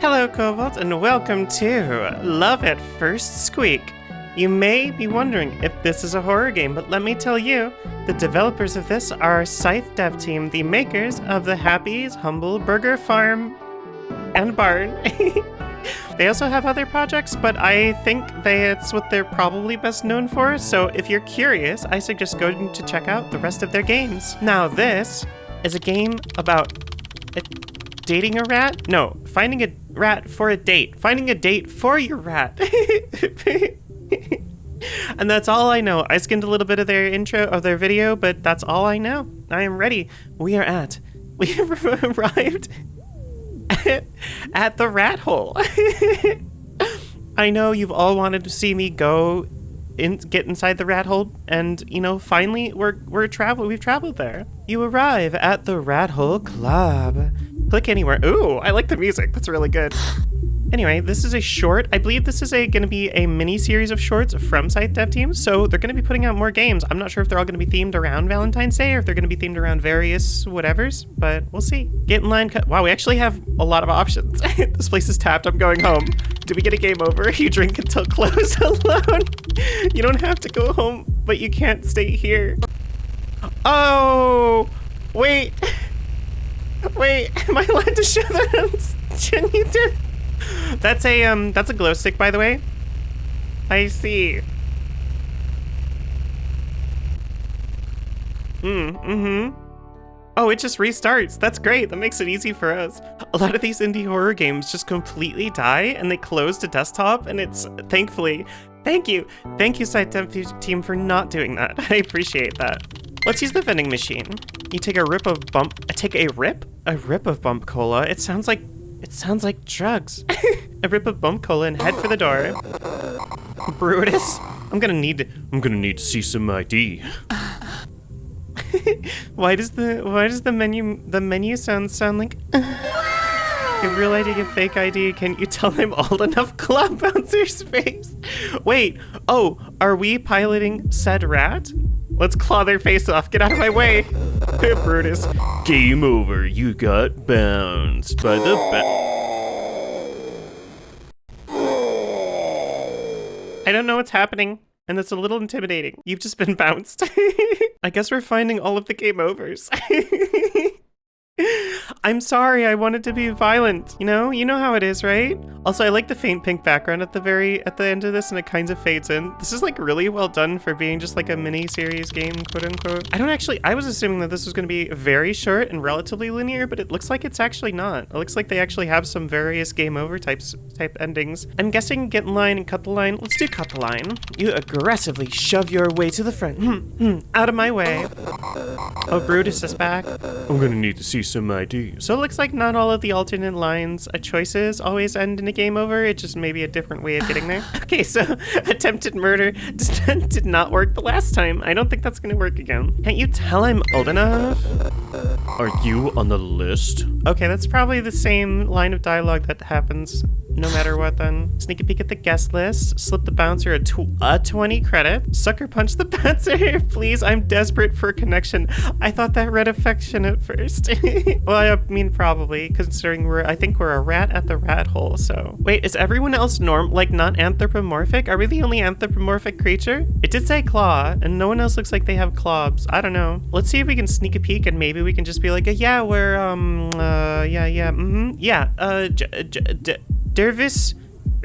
Hello, Cobalt, and welcome to Love at First Squeak. You may be wondering if this is a horror game, but let me tell you, the developers of this are Scythe Dev Team, the makers of the Happy's Humble Burger Farm and Barn. they also have other projects, but I think they, it's what they're probably best known for, so if you're curious, I suggest going to check out the rest of their games. Now this is a game about dating a rat? No, finding a rat for a date. Finding a date for your rat. and that's all I know. I skimmed a little bit of their intro of their video, but that's all I know. I am ready. We are at. We have arrived at, at the rat hole. I know you've all wanted to see me go in, get inside the rat hole, and you know, finally we're we're travel we've traveled there. You arrive at the Rat Hole Club. Click anywhere. Ooh, I like the music. That's really good. Anyway, this is a short. I believe this is a going to be a mini series of shorts from Scythe Dev Team, so they're going to be putting out more games. I'm not sure if they're all going to be themed around Valentine's Day or if they're going to be themed around various whatevers, but we'll see. Get in line. Wow, we actually have a lot of options. this place is tapped. I'm going home. Do we get a game over? You drink until close alone. you don't have to go home, but you can't stay here. Oh, wait. Wait, am I allowed to show that on YouTube? That's a um that's a glow stick by the way. I see. Hmm, mm-hmm. Oh, it just restarts. That's great. That makes it easy for us. A lot of these indie horror games just completely die and they close to desktop and it's thankfully Thank you. Thank you, Dev team, for not doing that. I appreciate that. Let's use the vending machine. You take a rip of bump. I take a rip? A rip of bump cola. It sounds like it sounds like drugs. a rip of bump cola and head for the door. Brutus, I'm gonna need to, I'm gonna need to see some ID. why does the why does the menu the menu sound sound like a real ID, a fake ID? Can you tell I'm old enough? Club bouncer's face. Wait. Oh, are we piloting said rat? Let's claw their face off. Get out of my way. Brutus. Game over. You got bounced by the I don't know what's happening, and that's a little intimidating. You've just been bounced. I guess we're finding all of the game overs. I'm sorry, I wanted to be violent. You know, you know how it is, right? Also, I like the faint pink background at the very, at the end of this and it kind of fades in. This is like really well done for being just like a mini series game, quote unquote. I don't actually, I was assuming that this was going to be very short and relatively linear, but it looks like it's actually not. It looks like they actually have some various game over types, type endings. I'm guessing get in line and cut the line. Let's do cut the line. You aggressively shove your way to the front. Hmm, hmm, out of my way. Oh, Brutus is back. I'm gonna need to see So it looks like not all of the alternate lines uh, choices always end in a game over. It just may be a different way of getting there. okay, so attempted murder did not work the last time. I don't think that's gonna work again. Can't you tell I'm old enough? Are you on the list? Okay, that's probably the same line of dialogue that happens no matter what then. Sneak a peek at the guest list, slip the bouncer a, tw a 20 credit, sucker punch the bouncer, please, I'm desperate for a connection. I thought that read affection at first. well, I mean probably, considering we're, I think we're a rat at the rat hole, so. Wait, is everyone else norm, like not anthropomorphic? Are we the only anthropomorphic creature? It did say claw, and no one else looks like they have claws. I don't know. Let's see if we can sneak a peek and maybe we can just be like, yeah, we're, um, uh, yeah, yeah, mm-hmm, yeah, uh, Dervis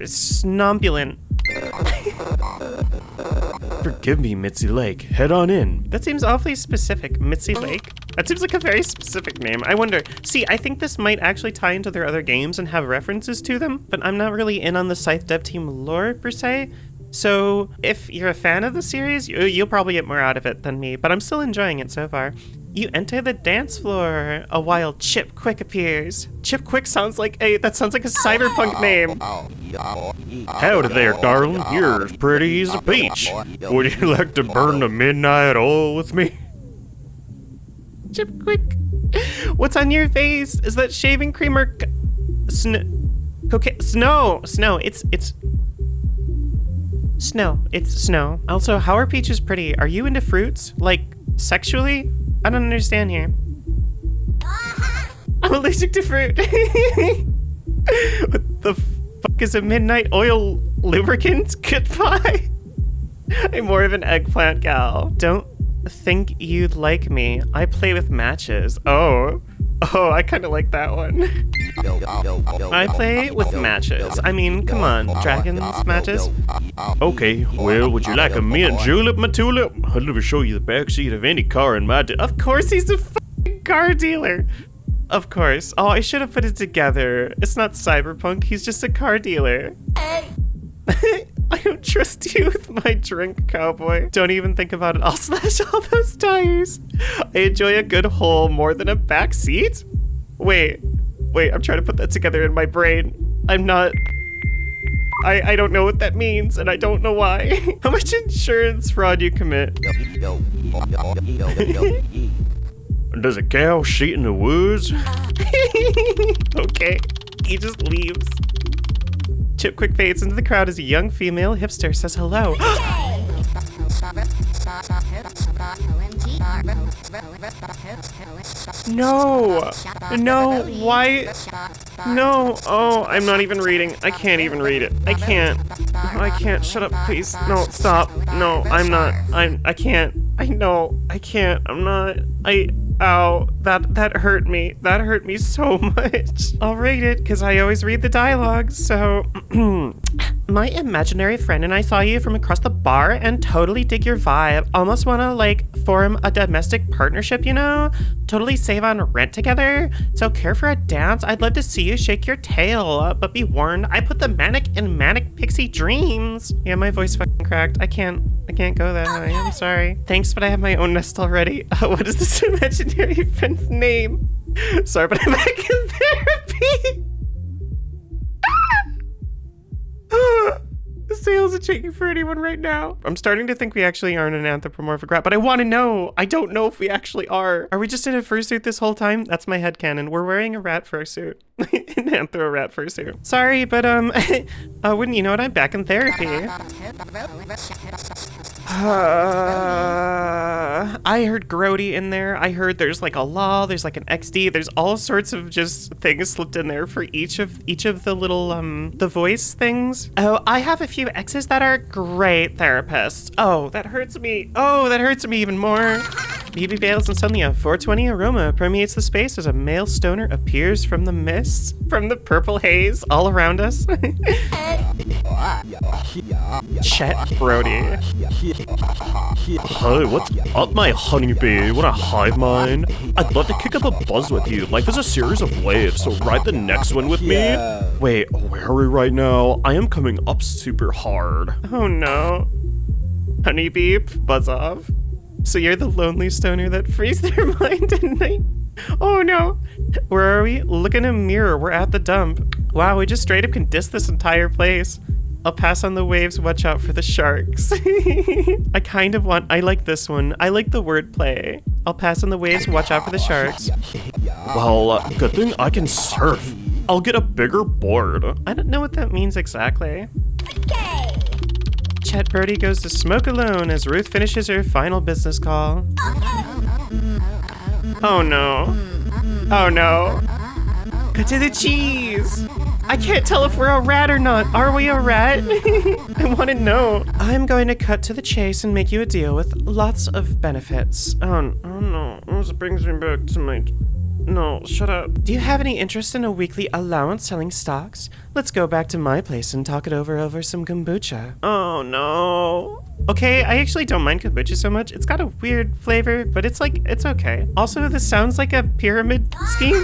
Snombulant. Forgive me, Mitzi Lake. Head on in. That seems awfully specific. Mitzi Lake? That seems like a very specific name. I wonder. See, I think this might actually tie into their other games and have references to them, but I'm not really in on the Scythe Dev Team lore per se. So if you're a fan of the series, you'll probably get more out of it than me, but I'm still enjoying it so far. You enter the dance floor. A wild Chip Quick appears. Chip Quick sounds like a that sounds like a cyberpunk name. Howdy there, darling. You're as pretty as a peach. Would you like to burn the midnight oil with me? Chip Quick. What's on your face? Is that shaving cream or snow? Okay, snow. Snow. It's it's snow. It's snow. Also, how are peaches pretty? Are you into fruits? Like sexually? I don't understand here. I'm allergic to fruit. What the fuck is a midnight oil lubricant? Goodbye. I'm more of an eggplant gal. Don't think you'd like me. I play with matches. Oh. Oh, I kind of like that one. I play with matches. I mean, come on, dragons matches. Okay, well, would you like a mint julep, my tulip? I'd to show you the backseat of any car in my... Of course he's a car dealer. Of course. Oh, I should have put it together. It's not cyberpunk, he's just a car dealer. I don't trust you with my drink, cowboy. Don't even think about it. I'll slash all those tires. I enjoy a good hole more than a back seat. Wait, wait, I'm trying to put that together in my brain. I'm not... I, I don't know what that means, and I don't know why. How much insurance fraud you commit? Does a cow shit in the woods? okay, he just leaves. Chip quick fades into the crowd as a young female hipster says hello. no! No, why? No, oh, I'm not even reading. I can't even read it. I can't. I can't. Shut up, please. No, stop. No, I'm not. I'm, I can't. I know. I can't. I'm not. I, Ow, that that hurt me. That hurt me so much. I'll read it because I always read the dialogue. So, my imaginary friend and I saw you from across the bar and totally dig your vibe. Almost want to like form a domestic partnership, you know? Totally save on rent together. So care for a dance. I'd love to see you shake your tail. But be warned, I put the manic in manic pixie dreams. Yeah, my voice fucking cracked. I can't. I can't go that high. I'm sorry. Thanks, but I have my own nest already. Uh, what is this imaginary friend's name? Sorry, but I'm back in therapy. the sales are checking for anyone right now. I'm starting to think we actually aren't an anthropomorphic rat, but I want to know. I don't know if we actually are. Are we just in a fursuit this whole time? That's my head headcanon. We're wearing a rat fursuit. an anthro rat fursuit. Sorry, but um, uh, wouldn't you know it? I'm back in therapy. Uh, I heard Grody in there. I heard there's like a law, there's like an XD, there's all sorts of just things slipped in there for each of each of the little um the voice things. Oh, I have a few exes that are great therapists. Oh, that hurts me. Oh, that hurts me even more. BB veils and suddenly a 420 aroma permeates the space as a male stoner appears from the mist, from the purple haze all around us. Chet Brody. Hi, what's up, my honeybee? Want a hive mind? I'd love to kick up a buzz with you. Life is a series of waves, so ride the next one with me. Wait, where are we right now? I am coming up super hard. Oh no. Honeybee, buzz off. So you're the lonely stoner that frees their mind at night? Oh no. Where are we? Look in a mirror. We're at the dump. Wow, we just straight up can diss this entire place. I'll pass on the waves, watch out for the sharks. I kind of want, I like this one. I like the wordplay. I'll pass on the waves, watch out for the sharks. Well, uh, good thing I can surf. I'll get a bigger board. I don't know what that means exactly. Okay. Chet Brody goes to smoke alone as Ruth finishes her final business call. Oh no. Oh no. Cut to the cheese! I can't tell if we're a rat or not. Are we a rat? I want to know. I'm going to cut to the chase and make you a deal with lots of benefits. Oh, oh no. This brings me back to my no, shut up. Do you have any interest in a weekly allowance selling stocks? Let's go back to my place and talk it over over some kombucha. Oh no. Okay, I actually don't mind kombucha so much. It's got a weird flavor, but it's like, it's okay. Also, this sounds like a pyramid scheme.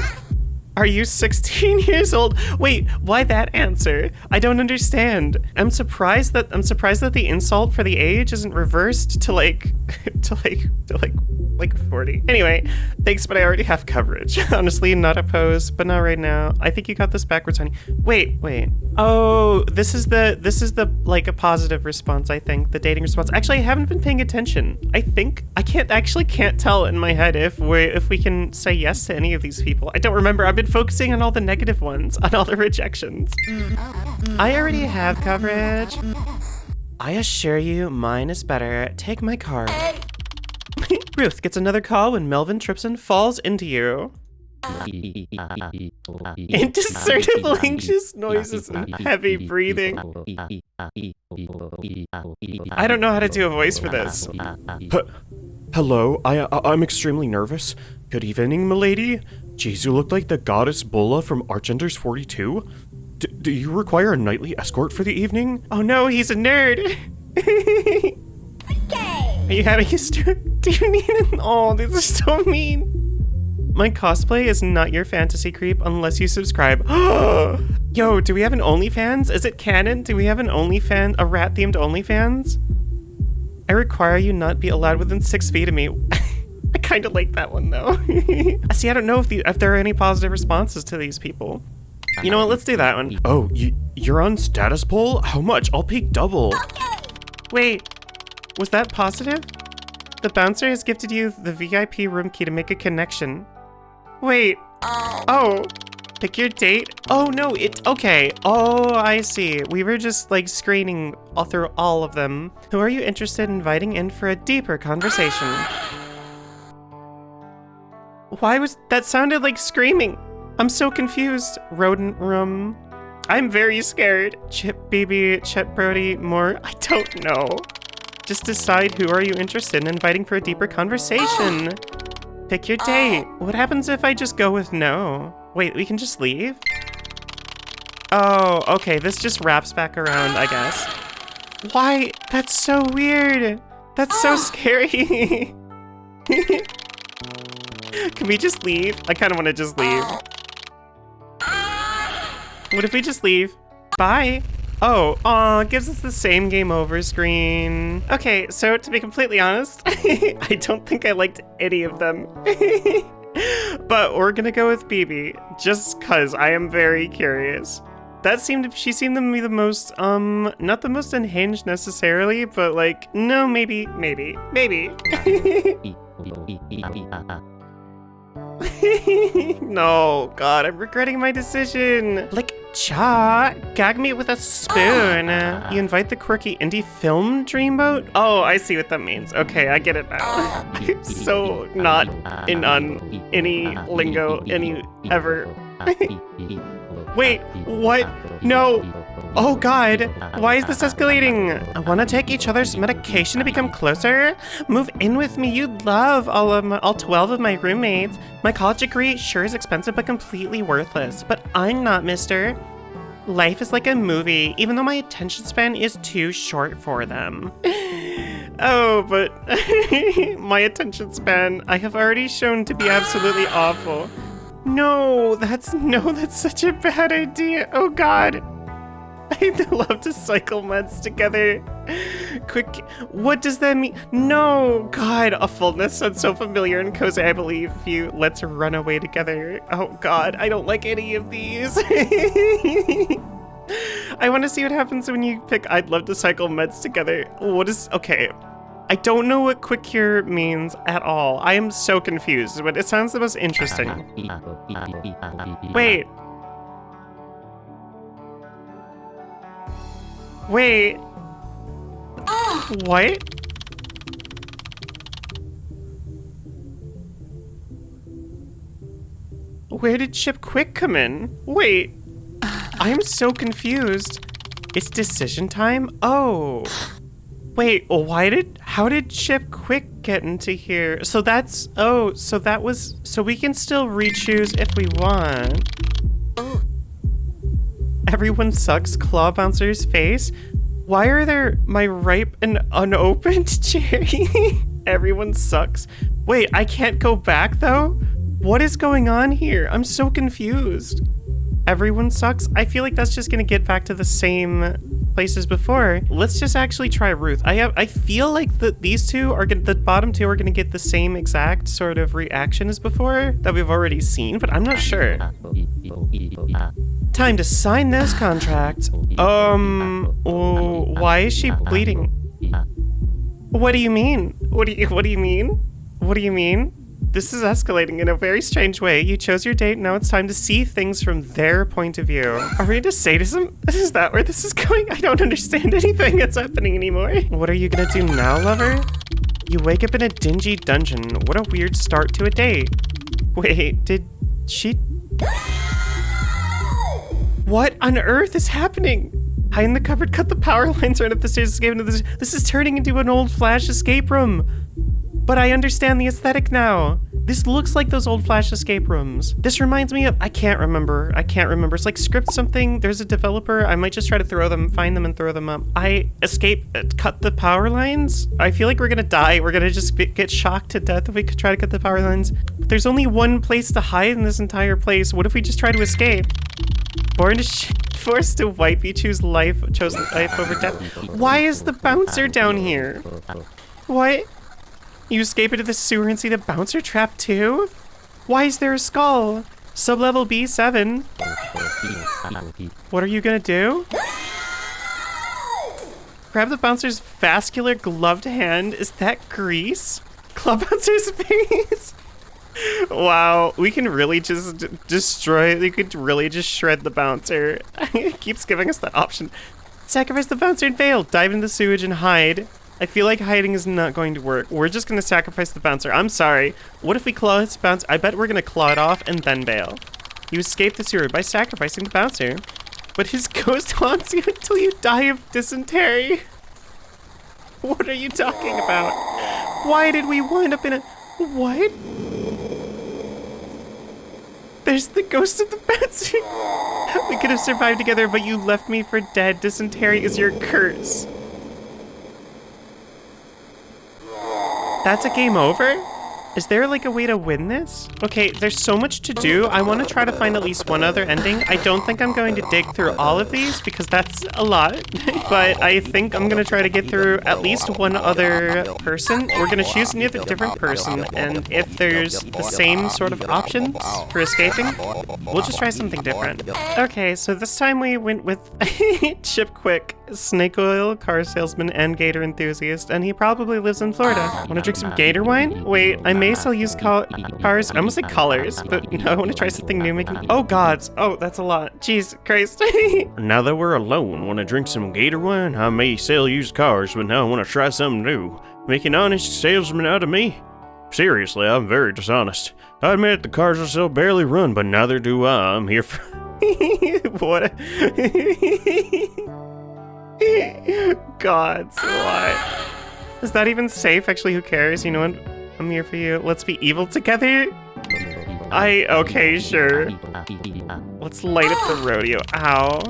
Are you 16 years old? Wait, why that answer? I don't understand. I'm surprised that I'm surprised that the insult for the age isn't reversed to like to like to like like 40. Anyway, thanks, but I already have coverage. Honestly, not opposed, but not right now. I think you got this backwards, honey. Wait, wait. Oh, this is the this is the like a positive response, I think. The dating response. Actually, I haven't been paying attention. I think I can't actually can't tell in my head if we if we can say yes to any of these people. I don't remember. I've been focusing on all the negative ones, on all the rejections. I already have coverage. I assure you, mine is better. Take my card. Ruth gets another call when Melvin trips and falls into you. Indiscernible anxious noises and heavy breathing. I don't know how to do a voice for this. H- Hello, I, I I'm extremely nervous. Good evening, milady. Jeez, you look like the goddess Bulla from Archenders 42. D- do you require a nightly escort for the evening? Oh no, he's a nerd. Are you having a stroke? Do you need an? Oh, this is so mean. My cosplay is not your fantasy creep unless you subscribe. Yo, do we have an OnlyFans? Is it canon? Do we have an OnlyFans, a rat themed OnlyFans? I require you not be allowed within six feet of me. I kind of like that one though. I see, I don't know if, the, if there are any positive responses to these people. You know what? Let's do that one. Oh, you, you're on status poll? How much? I'll pay double. Wait, was that positive? The bouncer has gifted you the VIP room key to make a connection. Wait. Uh. Oh. Pick your date? Oh no, it okay. Oh, I see. We were just like screening all through all of them. Who are you interested in inviting in for a deeper conversation? Ah. Why was that sounded like screaming? I'm so confused. Rodent room. I'm very scared. Chip BB, Chet Brody, more. I don't know. Just decide who are you interested in inviting for a deeper conversation. Pick your uh. date. What happens if I just go with no? Wait, we can just leave? Oh, okay, this just wraps back around, I guess. Why? That's so weird. That's so scary. Can we just leave? I kind of want to just leave. What if we just leave? Bye. Oh, aw, gives us the same game over screen. Okay, so to be completely honest, I don't think I liked any of them. but we're gonna go with BB, just cause I am very curious. That seemed, she seemed to be the most, um, not the most unhinged necessarily, but like, no, maybe, maybe, maybe. no, God, I'm regretting my decision. Like, cha, gag me with a spoon. You invite the quirky indie film dreamboat? Oh, I see what that means. Okay, I get it now. I'm so not in on any lingo, any ever. Wait, what? No. Oh god, why is this escalating? I want to take each other's medication to become closer? Move in with me, you'd love all of my, all 12 of my roommates. My college degree sure is expensive but completely worthless, but I'm not, mister. Life is like a movie, even though my attention span is too short for them. oh, but my attention span I have already shown to be absolutely awful. No, that's no, that's such a bad idea. Oh god. I'd love to cycle meds together. Quick, what does that mean? No, God, a fullness sounds so familiar and cozy. I believe you. Let's run away together. Oh God, I don't like any of these. I want to see what happens when you pick. I'd love to cycle meds together. What is okay? I don't know what quick cure means at all. I am so confused, but it sounds the most interesting. Wait. Wait. What? Where did Chip Quick come in? Wait. I'm so confused. It's decision time? Oh. Wait, why did, how did Chip Quick get into here? So that's, oh, so that was, so we can still re-choose if we want. Everyone sucks claw bouncer's face. Why are there my ripe and unopened cherry? Everyone sucks. Wait, I can't go back though? What is going on here? I'm so confused. Everyone sucks? I feel like that's just gonna get back to the same place as before. Let's just actually try Ruth. I have I feel like that these two are gonna the bottom two are gonna get the same exact sort of reaction as before that we've already seen, but I'm not sure. Time to sign this contract. Um, oh, why is she bleeding? What do you mean? What do you What do you mean? What do you mean? This is escalating in a very strange way. You chose your date, now it's time to see things from their point of view. Are we into sadism? Is that where this is going? I don't understand anything that's happening anymore. What are you gonna do now, lover? You wake up in a dingy dungeon. What a weird start to a date. Wait, did she... What on earth is happening? Hide in the cupboard, cut the power lines right up the stairs, escape into this. This is turning into an old Flash escape room. But I understand the aesthetic now. This looks like those old Flash escape rooms. This reminds me of, I can't remember. I can't remember. It's like script something. There's a developer. I might just try to throw them, find them and throw them up. I escape, uh, cut the power lines. I feel like we're gonna die. We're gonna just get shocked to death if we could try to cut the power lines. But there's only one place to hide in this entire place. What if we just try to escape? Born to forced to wipe, you choose life, chose life over death. Why is the bouncer down here? What? You escape into the sewer and see the bouncer trap too? Why is there a skull? Sublevel B7. What are you gonna do? Grab the bouncer's vascular gloved hand. Is that grease? Club bouncer's face. wow, we can really just destroy. We could really just shred the bouncer. it keeps giving us that option. Sacrifice the bouncer and fail. Dive into the sewage and hide. I feel like hiding is not going to work. We're just going to sacrifice the bouncer. I'm sorry. What if we claw his bouncer? I bet we're going to claw it off and then bail. You escape the sewer by sacrificing the bouncer. But his ghost haunts you until you die of dysentery. What are you talking about? Why did we wind up in a... What? There's the ghost of the bouncer. we could have survived together, but you left me for dead. Dysentery is your curse. That's a game over? Is there like a way to win this? Okay, there's so much to do. I want to try to find at least one other ending. I don't think I'm going to dig through all of these because that's a lot. but I think I'm going to try to get through at least one other person. We're going to choose a different person. And if there's the same sort of options for escaping, we'll just try something different. Okay, so this time we went with Chip Quick, snake oil, car salesman, and gator enthusiast. And he probably lives in Florida. Want to drink some gator wine? Wait, I'm may still use col cars. I almost say colors, but no, I want to try something new. Making oh gods, oh that's a lot. Jeez, Christ. now that we're alone, want to drink some gator wine? I may sell used cars, but now I want to try something new. Make an honest salesman out of me? Seriously, I'm very dishonest. I admit the cars I sell barely run, but neither do I. I'm here for. what? Gods, what? Is that even safe? Actually, who cares? You know what? I'm here for you. Let's be evil together. I, okay, sure. Let's light up the rodeo. Ow.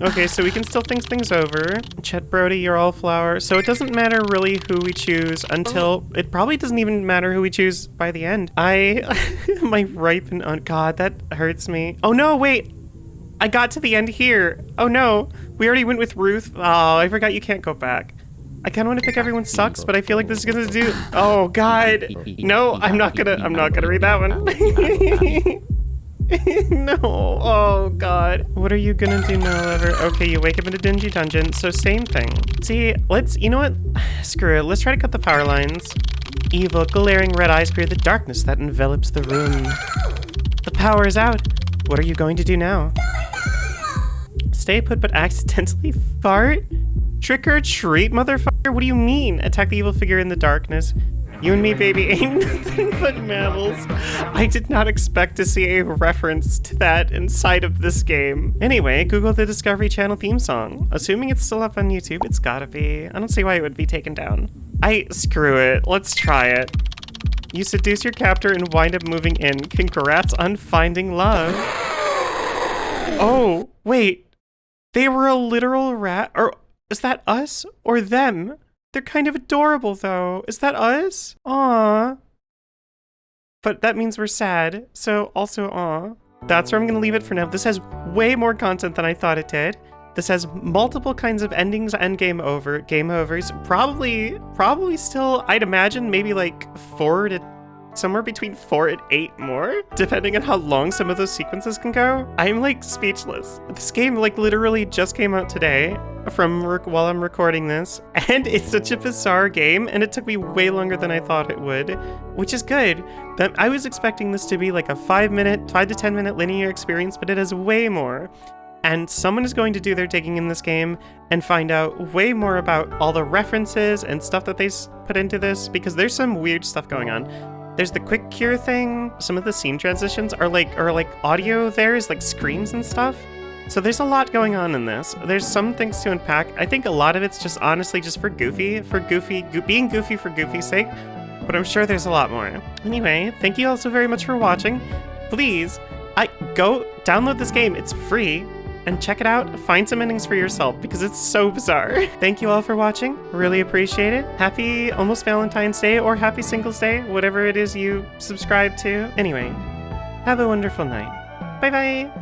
Okay, so we can still think things over. Chet Brody, you're all flower. So it doesn't matter really who we choose until... It probably doesn't even matter who we choose by the end. I... my ripen... Oh, God, that hurts me. Oh, no, wait. I got to the end here. Oh, no. We already went with Ruth. Oh, I forgot you can't go back. I kind of want to pick everyone sucks, but I feel like this is gonna do. Oh God, no! I'm not gonna. I'm not gonna read that one. no. Oh God. What are you gonna do now, ever? Okay, you wake up in a dingy dungeon. So same thing. See, let's. You know what? Screw it. Let's try to cut the power lines. Evil, glaring red eyes fear the darkness that envelops the room. The power is out. What are you going to do now? Stay put, but accidentally fart? Trick or treat, motherfucker? What do you mean? Attack the evil figure in the darkness. You and me, baby, ain't nothing but mammals. I did not expect to see a reference to that inside of this game. Anyway, Google the Discovery Channel theme song. Assuming it's still up on YouTube, it's gotta be. I don't see why it would be taken down. I- screw it. Let's try it. You seduce your captor and wind up moving in. Congrats on finding love. Oh, wait. They were a literal rat- or- is that us or them? They're kind of adorable, though. Is that us? Aww. But that means we're sad, so also aw. That's where I'm gonna leave it for now. This has way more content than I thought it did. This has multiple kinds of endings and game over, game overs. Probably, probably still, I'd imagine maybe like four to somewhere between four and eight more, depending on how long some of those sequences can go. I'm like speechless. This game like literally just came out today from while I'm recording this, and it's such a bizarre game, and it took me way longer than I thought it would, which is good. That I was expecting this to be like a five minute, five to 10 minute linear experience, but it has way more. And someone is going to do their digging in this game and find out way more about all the references and stuff that they put into this, because there's some weird stuff going on. There's the quick cure thing. Some of the scene transitions are like are like audio there is like screams and stuff. So there's a lot going on in this. There's some things to unpack. I think a lot of it's just honestly just for Goofy, for Goofy, go being Goofy for Goofy's sake. But I'm sure there's a lot more. Anyway, thank you all so very much for watching. Please, I go download this game. It's free and check it out. Find some endings for yourself because it's so bizarre. Thank you all for watching. Really appreciate it. Happy almost Valentine's Day or happy Singles Day, whatever it is you subscribe to. Anyway, have a wonderful night. Bye bye.